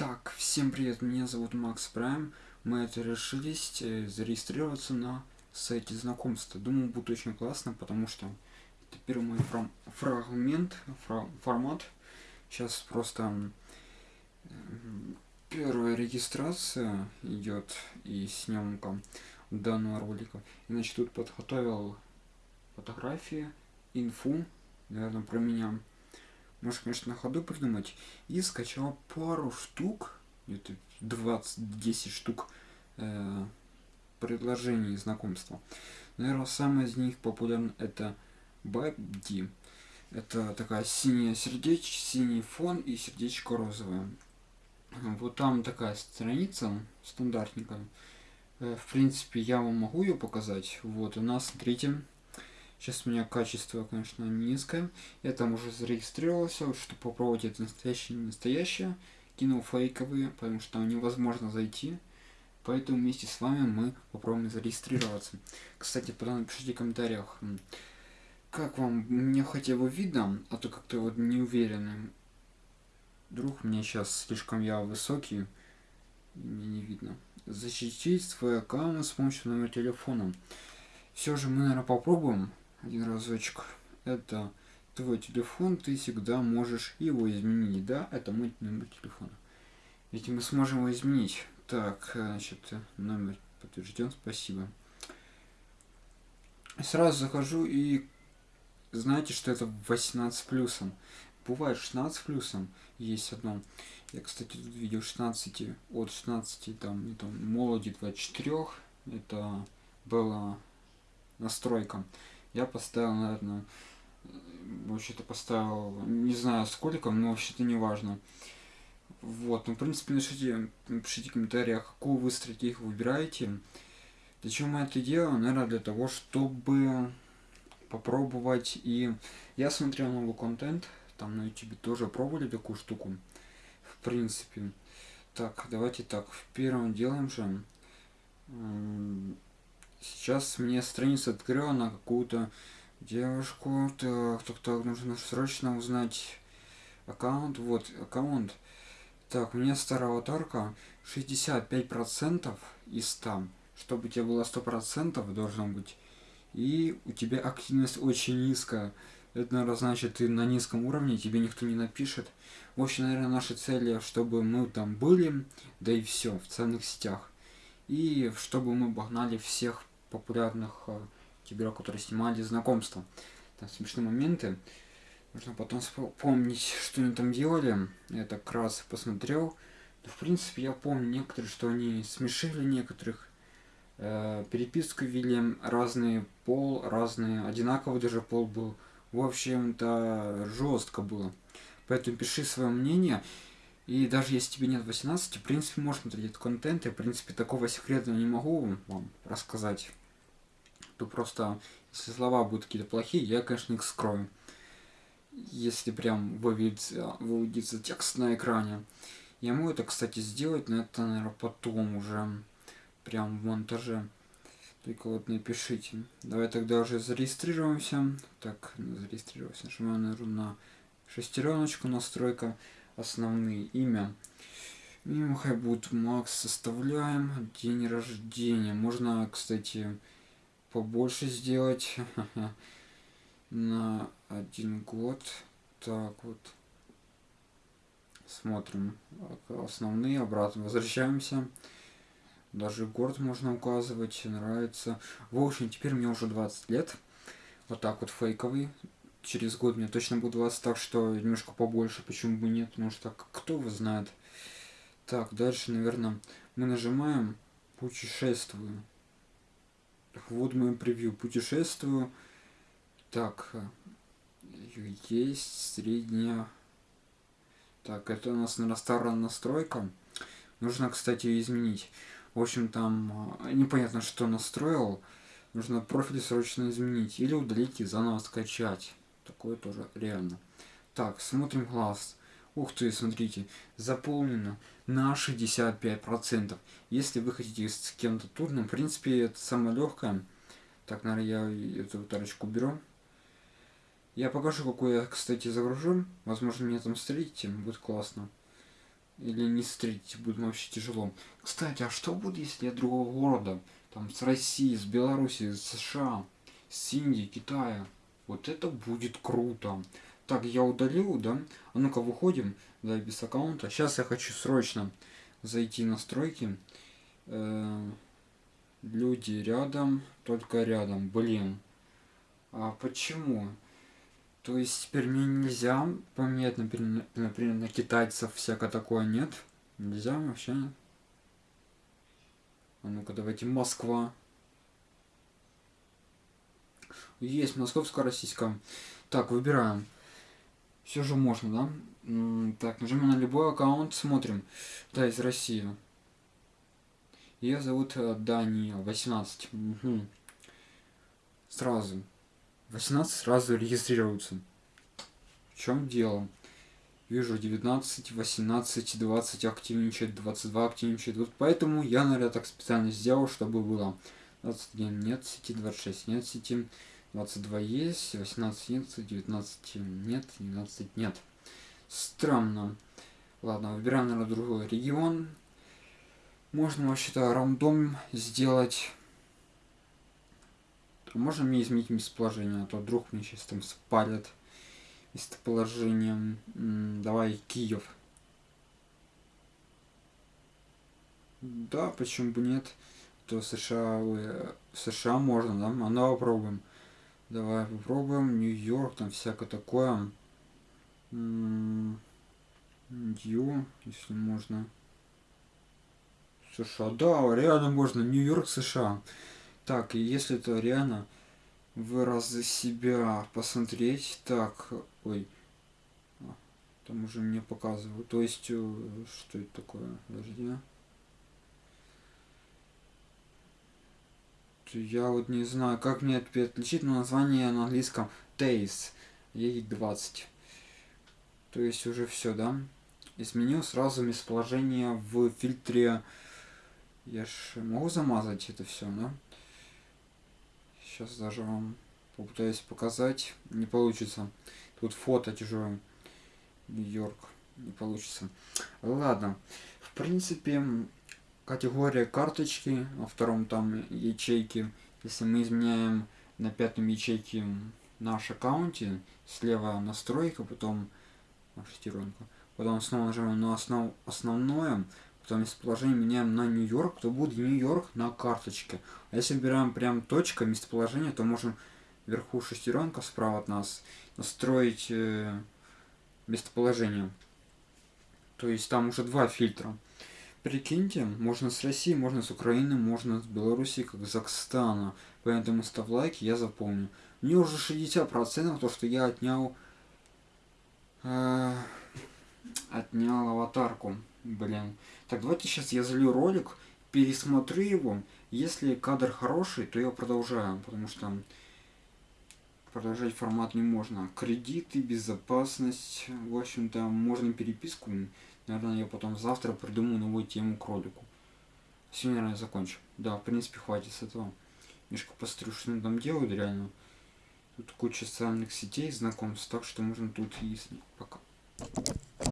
Так, всем привет, меня зовут Макс Прайм. Мы это решились э, зарегистрироваться на сайте знакомства. Думаю, будет очень классно, потому что это первый мой фрагмент, фра формат. Сейчас просто первая регистрация идет и съемка данного ролика. Иначе тут подготовил фотографии, инфу, наверное, про меня может, конечно, на ходу придумать. И скачал пару штук, где-то 20-10 штук э, предложений знакомства. Наверное, самое из них популярное это Бабди. Это такая синяя сердечко, синий фон и сердечко розовое. Вот там такая страница стандартненькая. Э, в принципе, я вам могу ее показать. Вот, у нас, смотрите, Сейчас у меня качество, конечно, низкое. Я там уже зарегистрировался, чтобы попробовать это настоящее не настоящее. Кинул фейковые, потому что там невозможно зайти. Поэтому вместе с вами мы попробуем зарегистрироваться. Кстати, потом напишите в комментариях, как вам, мне хотя бы видно, а то как-то вот не уверенный. Вдруг мне сейчас слишком я высокий, мне не видно. Защитить свой аккаунт с помощью номера телефона. Все же мы, наверное, попробуем один разочек. Это твой телефон, ты всегда можешь его изменить. Да, это мой номер телефона. Ведь мы сможем его изменить. Так, значит, номер подтвержден, спасибо. Сразу захожу и знаете, что это 18 плюсом. Бывает 16 плюсом, есть одно. Я, кстати, тут видел 16, от 16, там, там, молоди 24, это была настройка. Я поставил, наверное, вообще-то поставил, не знаю сколько, но вообще-то не важно. Вот, ну, в принципе, напишите, напишите в комментариях, какую вы стратегию выбираете. Для чего мы это делаем? Наверное, для того, чтобы попробовать. И я смотрел новый контент, там на YouTube тоже пробовали такую штуку. В принципе. Так, давайте так, в первом делаем же Сейчас мне страница открыла на какую-то девушку. Так, так, так, нужно срочно узнать аккаунт. Вот, аккаунт. Так, у меня старая аватарка 65% из 100. Чтобы у тебя было 100% должно быть. И у тебя активность очень низкая. Это, наверное, значит, ты на низком уровне, тебе никто не напишет. В общем, наверное, наша цель, чтобы мы там были, да и все, в социальных сетях. И чтобы мы обогнали всех популярных э, тиберов, которые снимали знакомства. Там смешные моменты. Нужно потом вспомнить, что они там делали. Я так раз посмотрел. Но, в принципе, я помню некоторые, что они смешили некоторых. Э, переписку вели, разный пол, разные, одинаковый даже пол был. В общем-то, жестко было. Поэтому пиши свое мнение. И даже если тебе нет 18, в принципе, можно смотреть этот контент. Я, в принципе, такого секрета не могу вам рассказать то просто, если слова будут какие-то плохие, я, конечно, их скрою. Если прям выведется, выведется текст на экране. Я могу это, кстати, сделать, но это, наверное, потом уже, прям в монтаже. Только вот напишите. Давай тогда уже зарегистрируемся. Так, зарегистрироваться. Нажимаем, наверное, на шестереночку, настройка, основные имя. Имя хай будет Макс, составляем. День рождения. Можно, кстати, побольше сделать на один год. Так вот. Смотрим основные, обратно возвращаемся. Даже город можно указывать, нравится. В общем, теперь мне уже 20 лет. Вот так вот фейковый. Через год мне точно будет 20, так что немножко побольше, почему бы нет, потому что кто его знает. Так, дальше, наверное, мы нажимаем путешествую. Вот мое превью. Путешествую. Так. Есть средняя. Так, это у нас, наверное, старая настройка. Нужно, кстати, изменить. В общем, там а, непонятно, что настроил. Нужно профиль срочно изменить. Или удалить и заново скачать. Такое тоже реально. Так, смотрим глаз. Ух ты, смотрите, заполнено на 65%. Если вы хотите с кем-то турным, в принципе, это самое легкое. Так, наверное, я эту тарочку беру. Я покажу, какую я, кстати, загружу. Возможно, меня там встретите, будет классно. или не встретить будет вообще тяжело. Кстати, а что будет, если я другого города? Там с России, с Беларуси, с США, с Индии, Китая. Вот это будет круто. Так, я удалил, да? А ну-ка, выходим, да, без аккаунта. Сейчас я хочу срочно зайти в настройки. Э -э люди рядом, только рядом. Блин. А почему? То есть теперь мне нельзя поменять, например, например, на китайцев всякое такое нет? Нельзя вообще? А ну-ка давайте Москва. Есть московско-российская. Так, выбираем. Все же можно, да? Так, нажимаем на любой аккаунт, смотрим. Да, из России. Ее зовут э, Дания, 18. Угу. Сразу. 18 сразу регистрируются. В чем дело? Вижу 19, 18, 20 активничает, 22 активничает. Вот поэтому я, наверное, так специально сделал, чтобы было 21 нет сети, 26 нет сети, 22 есть, 18 нет, 19 нет, 12 нет. Странно. Ладно, выбираем, наверное, другой регион. Можно вообще-то рандом сделать можно мне изменить местоположение, а то вдруг мне сейчас там спалят местоположением. Давай Киев. Да, почему бы нет? То США, ой, США можно, да? А ну попробуем. Давай попробуем. Нью-Йорк, там всякое такое. Нью, если можно. США, да, реально можно. Нью-Йорк, США. Так, если это реально в разы себя посмотреть, так, ой, а, там уже мне показывают, то есть, э, что это такое, подожди. Я вот не знаю, как мне это отличить, но название на английском Taste, ей 20. То есть уже все, да? Изменил сразу местоположение в фильтре. Я ж могу замазать это все, да? Сейчас даже вам попытаюсь показать. Не получится. Тут фото чужое. Нью-Йорк. Не получится. Ладно. В принципе, категория карточки, во втором там ячейки. Если мы изменяем на пятом ячейке наш аккаунте, слева настройка, потом шестеренка, потом снова нажимаем на основ, основное, потом местоположение меняем на Нью-Йорк, то будет Нью-Йорк на карточке. А если выбираем прям точка местоположения, то можем вверху шестеренка справа от нас настроить э, местоположение. То есть там уже два фильтра. Прикиньте, можно с России, можно с Украины, можно с Беларуси, Казахстана. Поэтому ставь лайки, я запомню. Мне уже 60% то, что я отнял э, отнял аватарку. Блин. Так, давайте сейчас я залью ролик, пересмотрю его. Если кадр хороший, то я продолжаю, потому что продолжать формат не можно. Кредиты, безопасность, в общем-то, можно переписку. Наверное, я потом завтра придумаю новую тему к ролику. Сегодня, наверное, закончу. Да, в принципе, хватит с этого. Что они там делают реально. Тут куча социальных сетей, знакомств, так что можно тут и пока.